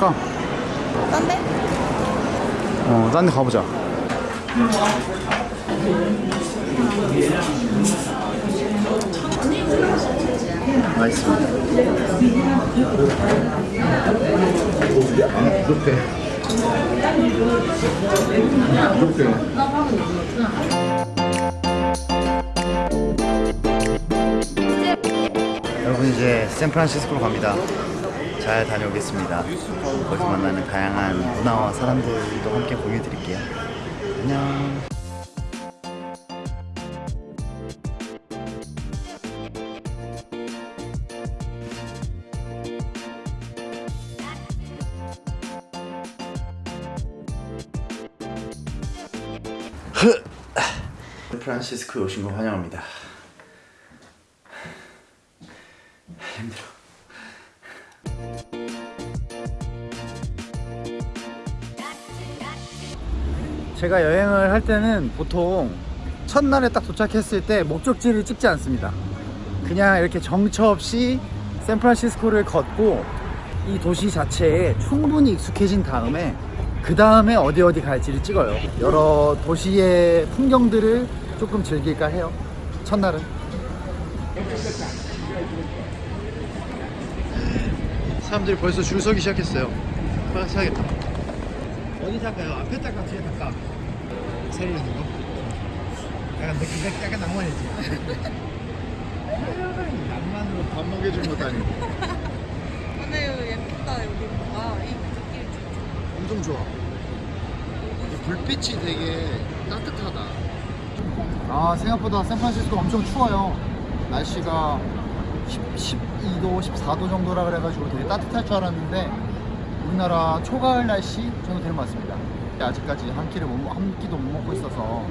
갈까? 딴 데? 어, 딴 데 가보자. 맛있어. 아, 부족해. 부족해. 여러분 이제 샌프란시스코로 갑니다. 잘 다녀오겠습니다. 거기서 만나는 다양한 문화와 사람들도 함께 공유해 드릴게요. 안녕. 샌프란시스코에 오신 거 환영합니다. 제가 여행을 할 때는 보통 첫날에 딱 도착했을 때 목적지를 찍지 않습니다. 그냥 이렇게 정처 없이 샌프란시스코를 걷고 이 도시 자체에 충분히 익숙해진 다음에 그 다음에 어디 어디 갈지를 찍어요. 여러 도시의 풍경들을 조금 즐길까 해요. 첫날은. 사람들이 벌써 줄 서기 시작했어요. 빨리 사야겠다. 어디 살까요? 앞에 탈까 뒤에 탈까? 새로 있는 거? 약간 느낌 약간 낭만이지. 낭만으로 밥 먹여준 것도 아니고 근데 예쁘다 여기 뭔가 이 느낌 엄청 좋아. 이 불빛이 되게 따뜻하다. 아 생각보다 샌프란시스코 엄청 추워요. 날씨가 10, 12도, 14도 정도라 그래가지고 되게 따뜻할 줄 알았는데 우리나라 초가을 날씨 정도 되는 것 같습니다. 아직까지 한 끼를 못, 먹- 한 끼도 못 먹고 있어서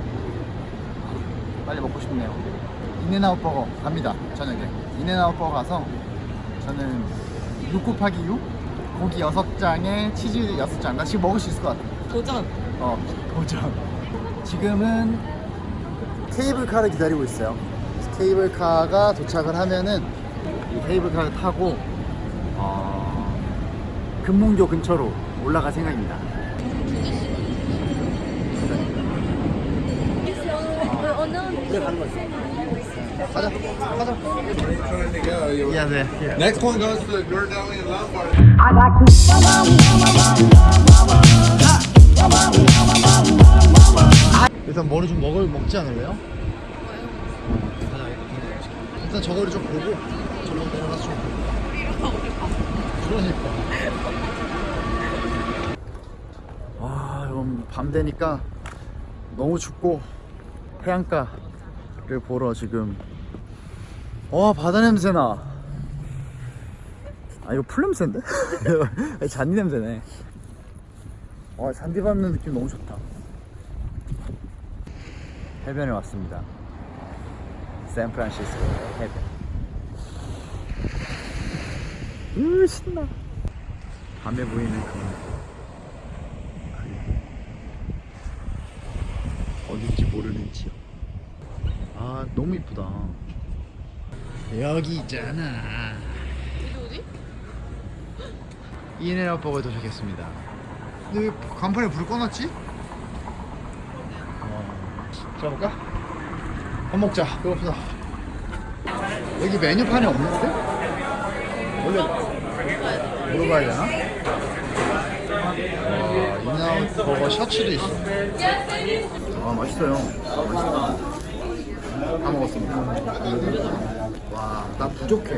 빨리 먹고 싶네요. 인앤아웃 버거 갑니다. 저녁에 인앤아웃 버거 가서 저는 6 곱하기 6 고기 6장에 치즈 6장 나 지금 먹을 수 있을 것 같아. 도전 어, 도전. 지금은 케이블카를 기다리고 있어요. 케이블카가 도착을 하면은 이 케이블카를 타고 어, 금문교 근처로 올라갈 생각입니다. 일단 뭐를 좀 먹을 먹지 않을래요? 일단 저거를 좀 보고 저로 내려가서 좀 그러니까 와 여러분 밤 되니까 너무 춥고 해안가를 보러 지금 와 바다 냄새나 아 이거 풀 냄새인데? 아니, 잔디 냄새네 와 잔디 밟는 느낌 너무 좋다 해변에 왔습니다. 샌프란시스코 해변. 으 신나. 밤에 보이는 그 어딘지 모르는 지역. 아 너무 이쁘다. 여기 있잖아. 여기 어디? 인앤아웃 버거에 도착했습니다. 근데 왜 간판에 불을 꺼놨지? 들어볼까? 밥 먹자. 배고프다. 여기 메뉴판이 없는데? 원래 물어봐야 되나? 와, 인아웃 버거 셔츠도 있어. 아, 맛있어요. 맛있다. 다 먹었습니다. 와, 나 부족해.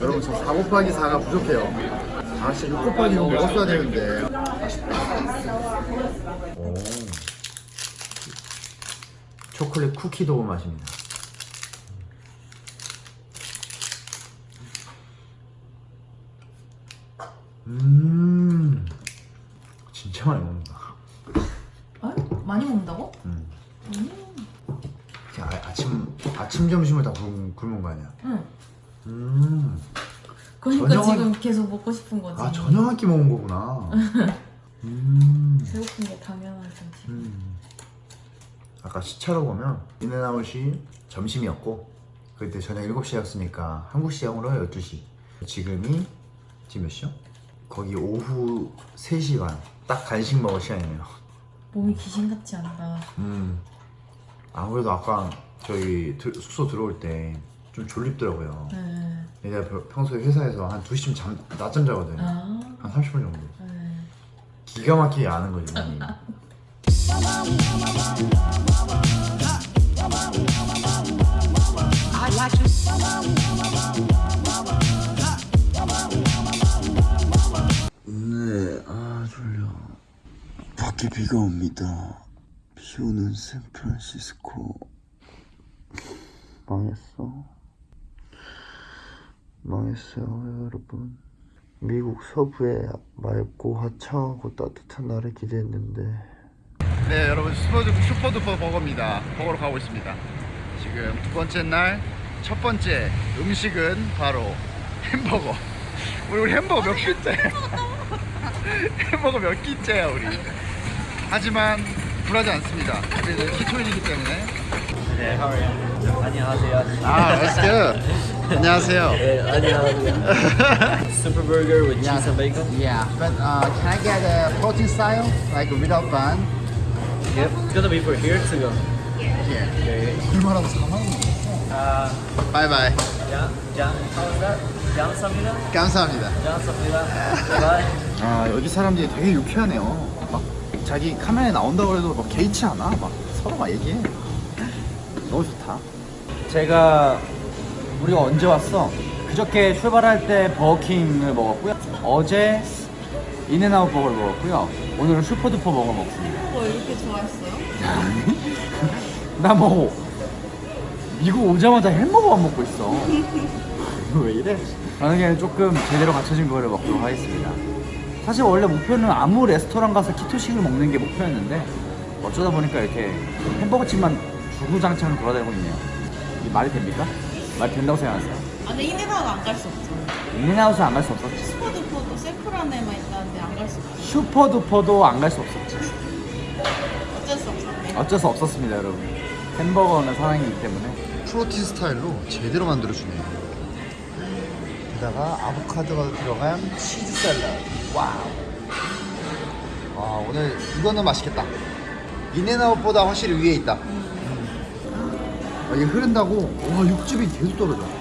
여러분, 저 4 곱하기 4가 부족해요. 아, 진짜 6 곱하기 6 먹었어야 되는데. 오. 초콜릿 쿠키 도우 맛입니다. 음, 진짜 많이 먹는다. 아? 많이 먹는다고? 그냥 아, 아침 아침 점심을 다 굶, 굶은 거 아니야? 응 음, 그러니까 저녁은- 지금 계속 먹고 싶은 거지 아 저녁 한 끼 먹은 거구나. 음, 배고픈 게 당연하죠 지금 음. 아까 시차로 보면 인앤아웃이 점심이었고 그때 저녁 7시였으니까 한국 시간으로 12시. 지금이 지금 몇 시야? 거기 오후 3시 반. 딱 간식 먹을 시간이네요. 몸이 귀신 같지 않다. 음. 아무래도 아까 저희 들- 숙소 들어올 때 좀 졸립더라고요. 네. 내가 평- 평소에 회사에서 한 2시쯤 잠, 낮잠 자거든. 아. 한 30분 정도. 네. 기가 막히게 아는 거지, 몸이. 네, 아 졸려. 밖에 비가 옵니다. 비 오는 샌프란시스코. 망했어. 망했어요, 여러분. 미국 서부의 맑고 화창하고 따뜻한 날을 기대했는데. 네, 여러분 슈퍼 슈퍼두퍼 버거입니다. 버거로 가고 있습니다. 지금 두 번째 날 첫 번째 음식은 바로 햄버거. 우리, 우리 햄버거 몇 끼째? 햄버거 몇 끼째야 우리. 하지만 불하지 않습니다. 우리는 키토인이기 때문에. 네, how are you? 안녕하세요. 아, that's good. 안녕하세요. 네, 안녕하세요. Super burger with cheese and bacon. Yeah, but uh, can I get a protein style, like without bun? Yep, it's gonna be for here to go. Yeah. Okay. 얼마라고 4만 원? Uh, is that? Jan Samida? 감사합니다. Jan Samida. Bye. 아 여기 사람들이 되게 유쾌하네요. 막 자기 카메라에 나온다고 해도 막 개의치 않아. 막 서로 막 얘기해. 너무 좋다. 제가 우리가 언제 왔어? 그저께 출발할 때 버거킹을 먹었고요. 어제 인앤아웃 버거를 먹었고요. 오늘은 슈퍼두퍼 버거 먹습니다. 뭐 이렇게 좋아했어요? 나뭐 미국 오자마자 햄버거만 먹고 있어. 왜 이래? 그냥 조금 제대로 갖춰진 거를 먹도록 하겠습니다. 사실 원래 목표는 아무 레스토랑 가서 키토식을 먹는 게 목표였는데 어쩌다 보니까 이렇게 햄버거집만 주구장창 돌아다니고 있네요. 이게 말이 됩니까? 말이 된다고 생각하세요? 아, 근데 인앤아웃 안갈 수 없죠. 인앤아웃은 안 갈 수 없었지. 슈퍼두퍼도 샌프란에만 있다는데 안 갈 수 없죠. 슈퍼두퍼도 안 갈 수 없었지. 어쩔 수 없었네. 어쩔 수 없었습니다, 여러분. 햄버거는 사랑이기 때문에. protein style로 제대로 만들어주네요. 게다가 아보카도가 들어간 치즈 샐러드. wow. 아 오늘 이거는 맛있겠다. 인앤아웃보다 확실히 위에 있다. 아, 이게 흐른다고 와 육즙이 계속 떨어져.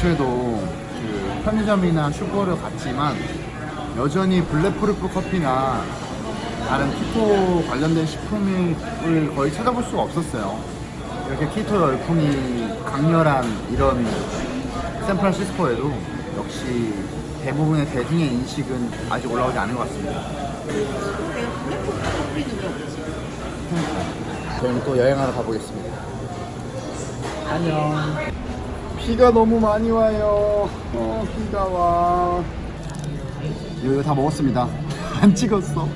아침에도 그 편의점이나 슈퍼를 갔지만 여전히 bulletproof 커피나 다른 keto 관련된 식품을 거의 찾아볼 수가 없었어요. 이렇게 keto 열풍이 강렬한 이런 샌프란시스코에도 역시 대부분의 대중의 인식은 아직 올라오지 않은 것 같습니다. 저희는 또 여행하러 가보겠습니다. 안녕. 비가 너무 많이 와요. 어, 비가 와. 이거 다 먹었습니다. 안 찍었어.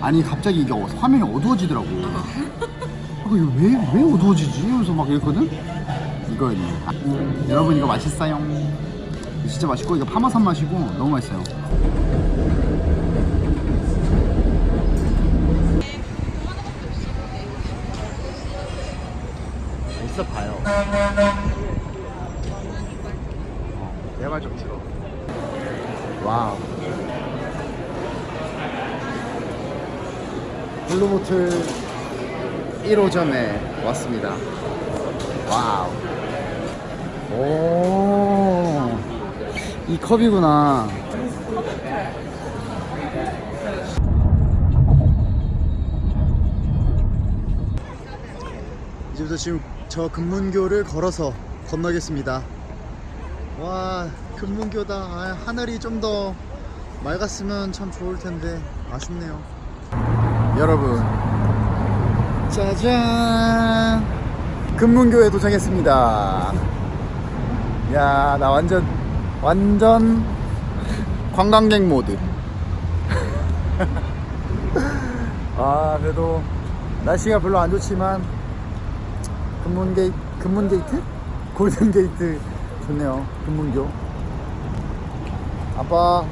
아니 갑자기 이게 어- 화면이 어두워지더라고. 아, 이거 왜, 왜 어두워지지? 이러면서 막 이랬거든? 이거였네. 아, 여러분 이거 맛있어요. 진짜 맛있고 이거 파마산 맛이고 너무 맛있어요. 있어 봐요. 내발 좀 들어. 와우. 블루보틀 1호점에 왔습니다. 와우. 오. 이 컵이구나. 이제부터 지금 저 금문교를 걸어서 건너겠습니다. 와 금문교다. 아, 하늘이 좀 더 맑았으면 참 좋을 텐데 아쉽네요. 여러분. 짜잔! 금문교에 도착했습니다. 야 나 완전 완전 관광객 모드. 아 그래도 날씨가 별로 안 좋지만 금문 게이 금문 gate? Golden Gate 좋네요. 금문교. 아빠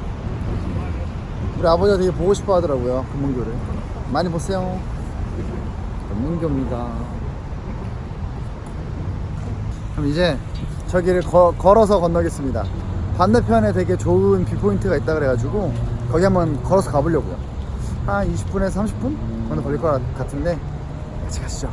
우리 아버지가 되게 보고 싶어 하더라고요. 금문교를. 많이 보세요. 금문교입니다. 그럼 이제 저기를 거- 걸어서 건너겠습니다. 반대편에 되게 좋은 viewpoint가 있다 그래가지고 거기 한번 걸어서 가보려고요. 한 20분에서 30분 정도 걸릴 것 같- 같은데 같이 가시죠.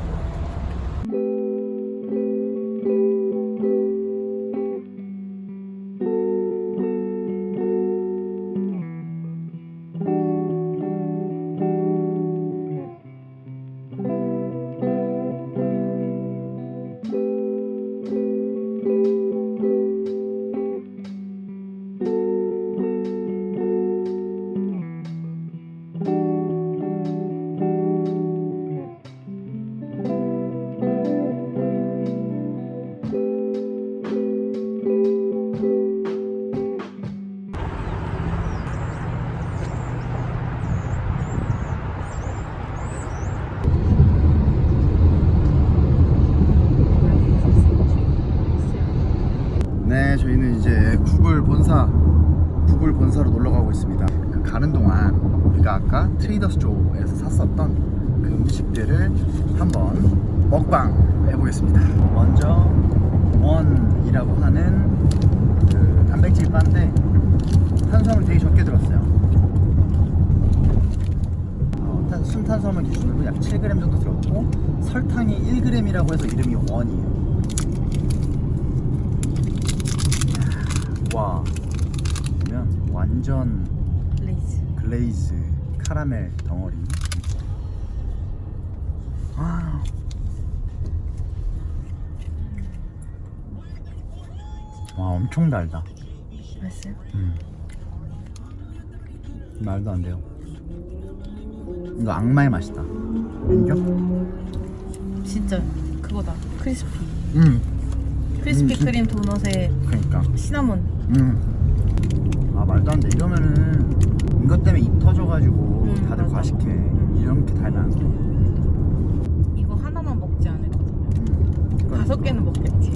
저희는 이제 구글 본사, 구글 본사로 놀러 가고 있습니다. 그 가는 동안 우리가 아까 트레이더스 조에서 샀었던 그 음식들을 한번 먹방 해보겠습니다. 먼저 원이라고 하는 그 단백질 바인데 탄수화물 되게 적게 들었어요. 어, 탄- 순탄수화물 기준으로 약 7g 정도 들었고 설탕이 1g이라고 해서 이름이 원이에요. 와 보면 완전 glaze. glaze 카라멜 덩어리 아. 와 엄청 달다 맛있어요? 음. 말도 안 돼요 이거 악마의 맛이다 인정? 진짜 그거다. 크리스피. 음 크리스피 음, 크림 도넛에 그러니까 시나몬. 음. 아 말도 안 돼. 이러면은 이것 때문에 입 터져가지고 음, 다들 맞아. 과식해. 음. 이렇게 달면 안 돼. 이거 하나만 먹지 않을 거잖아요. 음. 다섯 개는 먹겠지.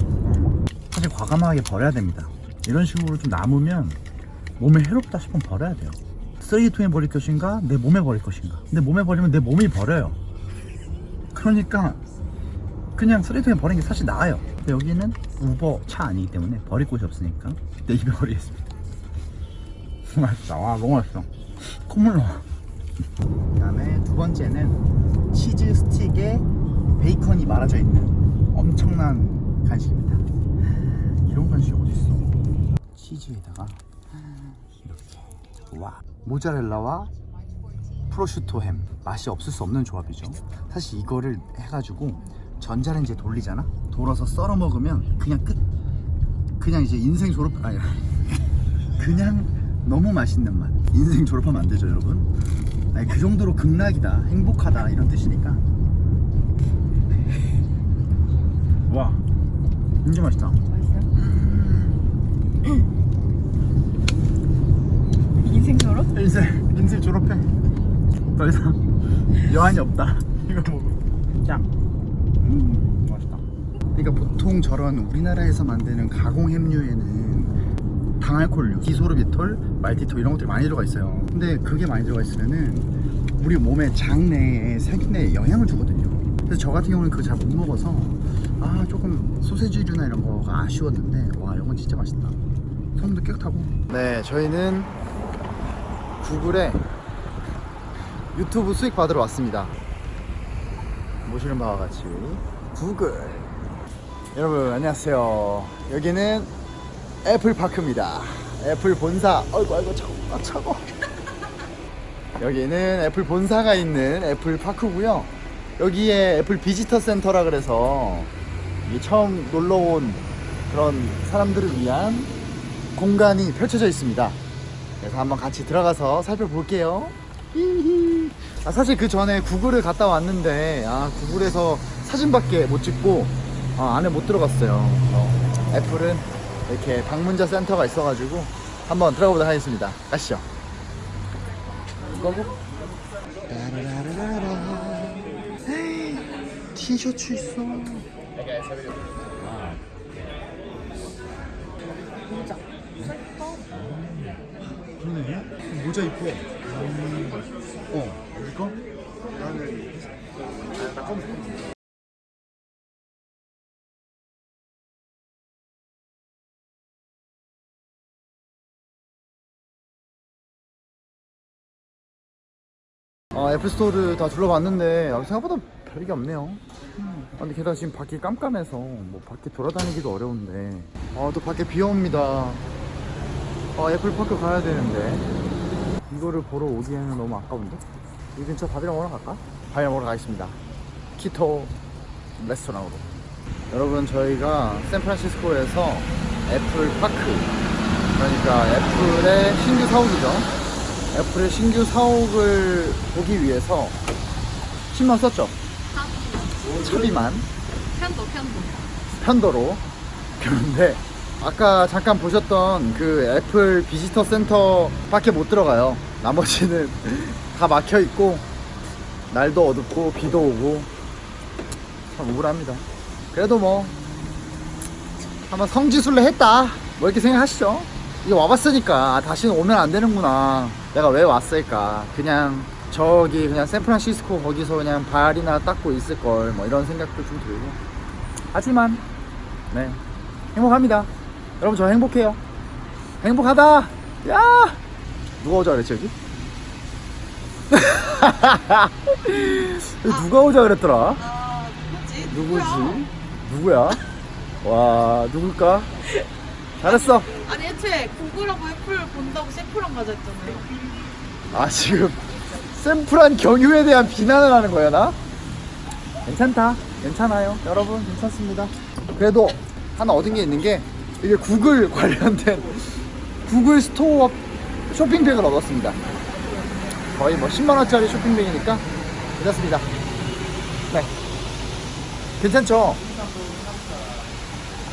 사실 과감하게 버려야 됩니다. 이런 식으로 좀 남으면 몸에 해롭다 싶으면 버려야 돼요. 쓰레기통에 버릴 것인가, 내 몸에 버릴 것인가. 근데 몸에 버리면 내 몸이 버려요. 그러니까 그냥 쓰레기통에 버리는 게 사실 나아요. 여기는 우버 차 아니기 때문에 버릴 곳이 없으니까 내 입에 버리겠습니다. 맛있다. 와, 너무 맛있어. 콧물 나와. 그 다음에 두 번째는 치즈 스틱에 베이컨이 말아져 있는 엄청난 간식입니다. 이런 간식이 어딨어? 치즈에다가 이렇게 와 모짜렐라와 프로슈토 햄 맛이 없을 수 없는 조합이죠. 사실 이거를 해가지고 전자레인지에 돌리잖아. 돌아서 썰어 먹으면 그냥 끝. 그냥 이제 인생 졸업 아니 그냥 너무 맛있는 맛. 인생 졸업하면 안 되죠, 여러분. 아니 그 정도로 극락이다, 행복하다 이런 뜻이니까. 와, 진짜 맛있다. 맛있어요? 인생 졸업? 인생 인생 졸업해. 더 이상 여한이 없다. 이거 보고 짱. 음. 그러니까 보통 저런 우리나라에서 만드는 가공 햄류에는 당알코올류, 디소르비톨, 말티톨 이런 것들이 많이 들어가 있어요. 근데 그게 많이 들어가 있으면은 우리 몸의 장내에 세균에 영향을 주거든요. 그래서 저 같은 경우는 그거 잘 못 먹어서 아 조금 소세지류나 이런 거가 아쉬웠는데 와 이건 진짜 맛있다. 손도 깨끗하고. 네, 저희는 구글에 유튜브 수익 받으러 왔습니다. 보시는 바와 같이 구글. 여러분 안녕하세요. 여기는 애플 파크입니다. 애플 본사. 어이구 아이고 차고 아 차고. 여기는 애플 본사가 있는 애플 파크고요. 여기에 애플 visitor 센터라 그래서 처음 놀러 온 그런 사람들을 위한 공간이 펼쳐져 있습니다. 그래서 한번 같이 들어가서 살펴볼게요. 히히. 아, 사실 그 전에 구글을 갔다 왔는데 아, 구글에서 사진밖에 못 찍고 아, 안에 못 들어갔어요. 그래서 애플은 이렇게 방문자 센터가 있어가지고 한번 들어가 보도록 하겠습니다. 가시죠. 헤이, 티셔츠 있어. 그러네. 모자 이뻐. 어, 이거? 나는 아, 나 검은 어, 애플스토어를 다 둘러봤는데 아, 생각보다 별게 없네요. 음. 아, 근데 게다가 지금 밖이 깜깜해서 뭐 밖에 돌아다니기도 어려운데 아, 또 밖에 비 옵니다. 아, 애플파크 가야 되는데 이거를 보러 오기에는 너무 아까운데? 이 근처 밥이나 먹으러 갈까? 밥이나 먹으러 가겠습니다. keto 레스토랑으로. 여러분 저희가 샌프란시스코에서 애플 파크 그러니까 애플의 신규 사옥이죠. 애플의 신규 사옥을 보기 위해서 10만 썼죠. 차비만. 편도 편도. 편도로. 그런데 아까 잠깐 보셨던 그 애플 visitor 센터 밖에 못 들어가요. 나머지는 다 막혀 있고 날도 어둡고 비도 오고 참 우울합니다. 그래도 뭐 한번 성지순례 했다. 뭐 이렇게 생각하시죠? 이게 와봤으니까 아, 다시는 오면 안 되는구나 내가 왜 왔을까 그냥 저기 그냥 샌프란시스코 거기서 그냥 발이나 닦고 있을 걸 뭐 이런 생각도 좀 들고 하지만 네 행복합니다 여러분 저 행복해요 행복하다 야 누가 오자 그랬지 여기? 누가 오자 그랬더라 아? 누구지? 누구야? 와 누굴까? 잘했어. 아니 애초에 구글하고 애플 본다고 샌프란 가자 했잖아요. 아 지금 샌프란 경유에 대한 비난을 하는 거야 나? 괜찮다. 괜찮아요. 여러분 괜찮습니다. 그래도 하나 얻은 게 있는 게 이게 구글 관련된 구글 스토어 쇼핑백을 얻었습니다. 거의 뭐 10만원짜리 쇼핑백이니까 괜찮습니다. 네. 괜찮죠?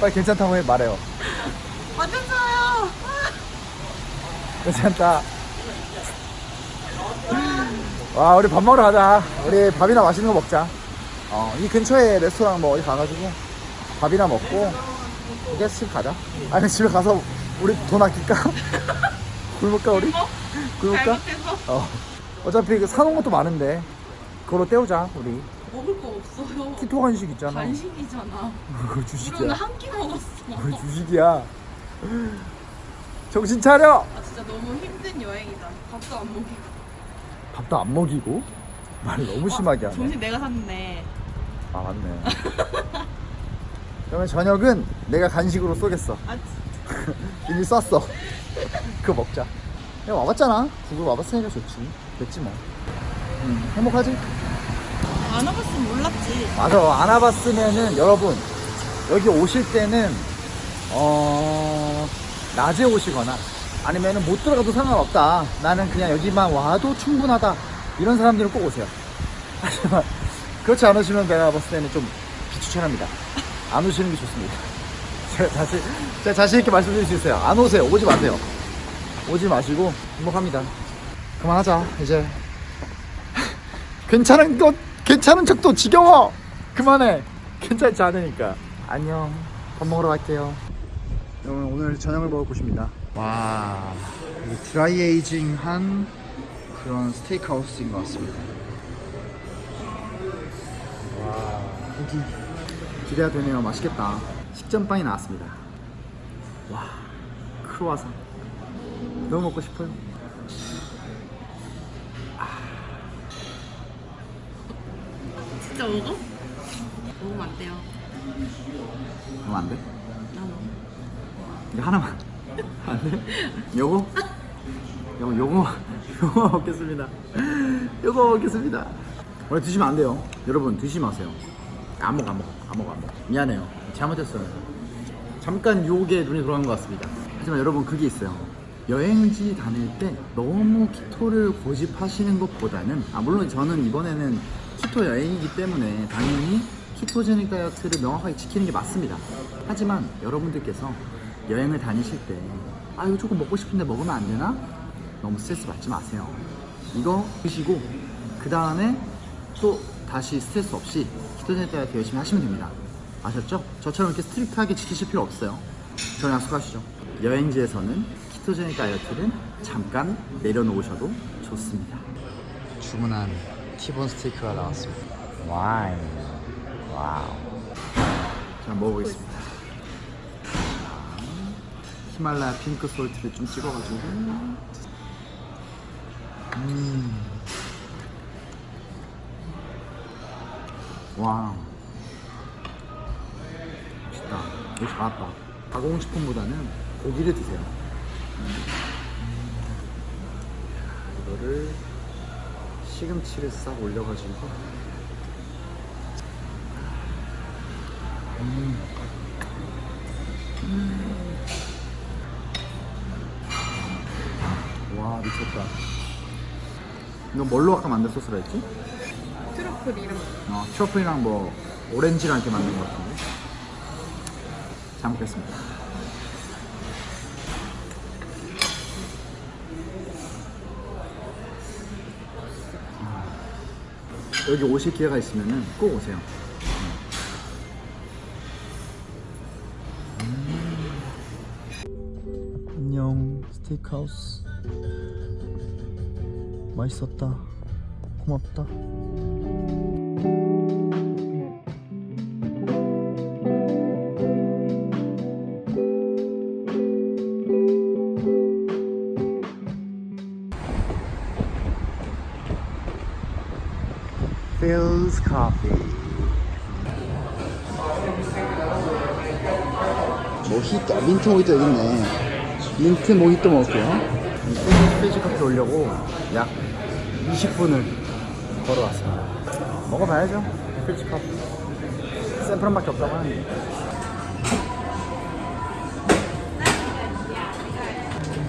빨리 괜찮다고 해 말해요 완전 좋아요. 괜찮다. 와, 우리 밥 먹으러 가자. 우리 밥이나 맛있는 거 먹자. 어, 이 근처에 레스토랑 뭐 어디 가가지고 밥이나 먹고 이제 집 가자. 아니, 집에 가서 우리 돈 아낄까? 굶을까, 우리? 굶을까? 잘못해서 어. 어차피 그 사놓은 것도 많은데 그걸로 때우자, 우리. 먹을 거 없어요. 키토 간식 있잖아. 간식이잖아. 그거 우리 주식이야. 한끼 먹었어. 그거 주식이야. 정신 차려! 아 진짜 너무 힘든 여행이다. 밥도 안 먹이고. 밥도 안 먹이고? 말 너무 심하게 하네. 점심 내가 샀네. 아 맞네 그러면 저녁은 내가 간식으로 쏘겠어 아 이미 쐈어 그거 먹자 야 와봤잖아 구글 와봤으니까 좋지 됐지 뭐 음, 행복하지? 안 와봤으면 몰랐지. 맞아 안 와봤으면은 여러분 여기 오실 때는 어 낮에 오시거나 아니면은 못 들어가도 상관없다. 나는 그냥 여기만 와도 충분하다. 이런 사람들은 꼭 오세요. 하지만 그렇지 않으시면 내가 봤을 때는 좀 비추천합니다. 안 오시는 게 좋습니다. 제가 자신 제가 자신 있게 말씀드릴 수 있어요. 안 오세요. 오지 마세요. 오지 마시고 행복합니다. 그만하자 이제. 괜찮은 것 괜찮은 척도 지겨워. 그만해. 괜찮지 않으니까. 안녕. 밥 먹으러 갈게요 여러분 오늘 저녁을 먹을 곳입니다. 와 여기 드라이 에이징한 그런 스테이크 하우스인 것 같습니다. 와 고기. 기대가 되네요. 맛있겠다. 식전빵이 나왔습니다. 와 크로와상. 너무 먹고 싶어요. 진짜 먹어? 먹으면 안 돼요. 그럼 안 돼? 이거 하나만. 안 돼? 요거? 요거 요거 요거 먹겠습니다. 요거 먹겠습니다. 원래 드시면 안 돼요. 여러분 드시지 마세요. 안 먹어 안 먹어 안 먹어 안 먹어. 미안해요. 잘못했어요. 잠깐 유혹에 눈이 돌아간 것 같습니다. 하지만 여러분 그게 있어요. 여행지 다닐 때 너무 키토를 고집하시는 것보다는 아 물론 저는 이번에는 키토 여행이기 때문에 당연히 키토제닉 다이어트를 명확하게 지키는 게 맞습니다. 하지만 여러분들께서 여행을 다니실 때 아 이거 조금 먹고 싶은데 먹으면 안 되나? 너무 스트레스 받지 마세요. 이거 드시고 그 다음에 또 다시 스트레스 없이 ketogenic 다이어트 열심히 하시면 됩니다. 아셨죠? 저처럼 이렇게 strict하게 지키실 필요 없어요. 저랑 약속하시죠. 여행지에서는 ketogenic 다이어트는 잠깐 내려놓으셔도 좋습니다. 주문한 티본 스테이크가 나왔습니다. 와인. wow. 자, 먹어보겠습니다. 히말라야 pink salt를 좀 찍어가지고. 음. 와. 맛있다. 이거 잘왔다. 가공식품보다는 고기를 드세요. 음. 이거를 시금치를 싹 올려가지고. 음. 와 미쳤다. 이거 뭘로 아까 만든 소스라 했지? 트러플 이름. 어, 트러플이랑 뭐 오렌지랑 이렇게 만든 것 같은데. 잘 먹겠습니다. 음. 여기 오실 기회가 있으면 꼭 오세요. 안녕 스테이크하우스 맛있었다. 고맙다. Philz Coffee. 모히또 민트 모히또 여기 있네. 민트 모히또 먹을게요. Philz 커피 오려고 약 20분을 걸어왔습니다. 먹어봐야죠. 커피 샌프란밖에 없다고 하는데.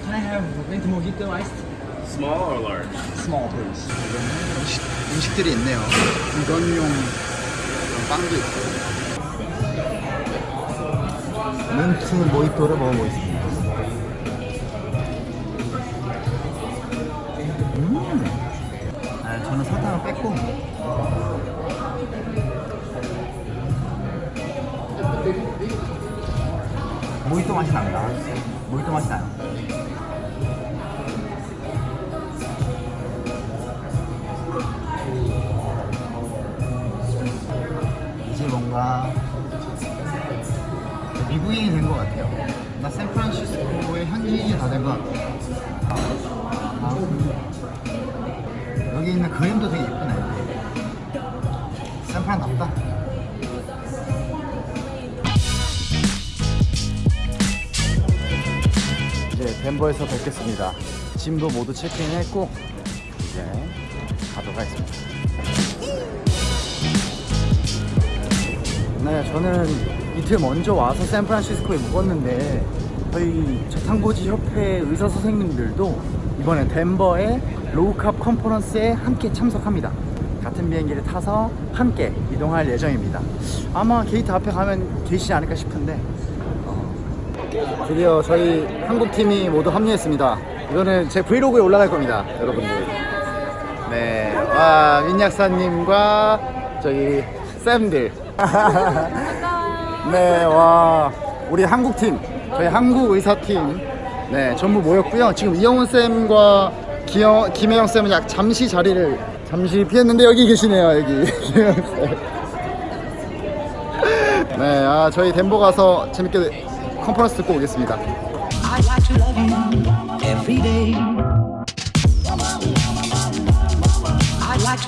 Can I have mint mojito iced? Small or large? Small please. 음식, 음식들이 있네요. 그런 빵도 있고. 민트 모히또를 먹어보겠습니다 맛이 납니다 모히또 맛이 나요 이제 뭔가 미국인이 된 것 같아요. 나 샌프란시스코의 현지인이 다 된 것 같아요. 아, 여기 있는 그림 덴버에서 뵙겠습니다. 짐도 모두 체크인했고 이제 가도록 하겠습니다. 네, 저는 이틀 먼저 와서 샌프란시스코에 묵었는데 저희 저탄고지 협회 의사 선생님들도 이번에 덴버의 low carb conference에 함께 참석합니다. 같은 비행기를 타서 함께 이동할 예정입니다. 아마 게이트 앞에 가면 계시지 않을까 싶은데 어, 드디어 저희 한국 팀이 모두 합류했습니다. 이거는 제 브이로그에 올라갈 겁니다, 여러분들. 네, 와 민약사님과 저희 쌤들. 네, 와 우리 한국 팀, 저희 한국 의사 팀, 네 전부 모였고요. 지금 이영훈 쌤과 기영, 김혜영 쌤은 약 잠시 자리를 잠시 피했는데 여기 계시네요, 여기 김혜영 쌤. 네, 아 저희 덴버 가서 재밌게 컨퍼런스 듣고 오겠습니다. I'd like